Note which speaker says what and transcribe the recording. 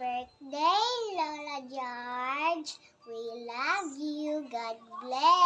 Speaker 1: birthday, Lola George. We love you. God bless.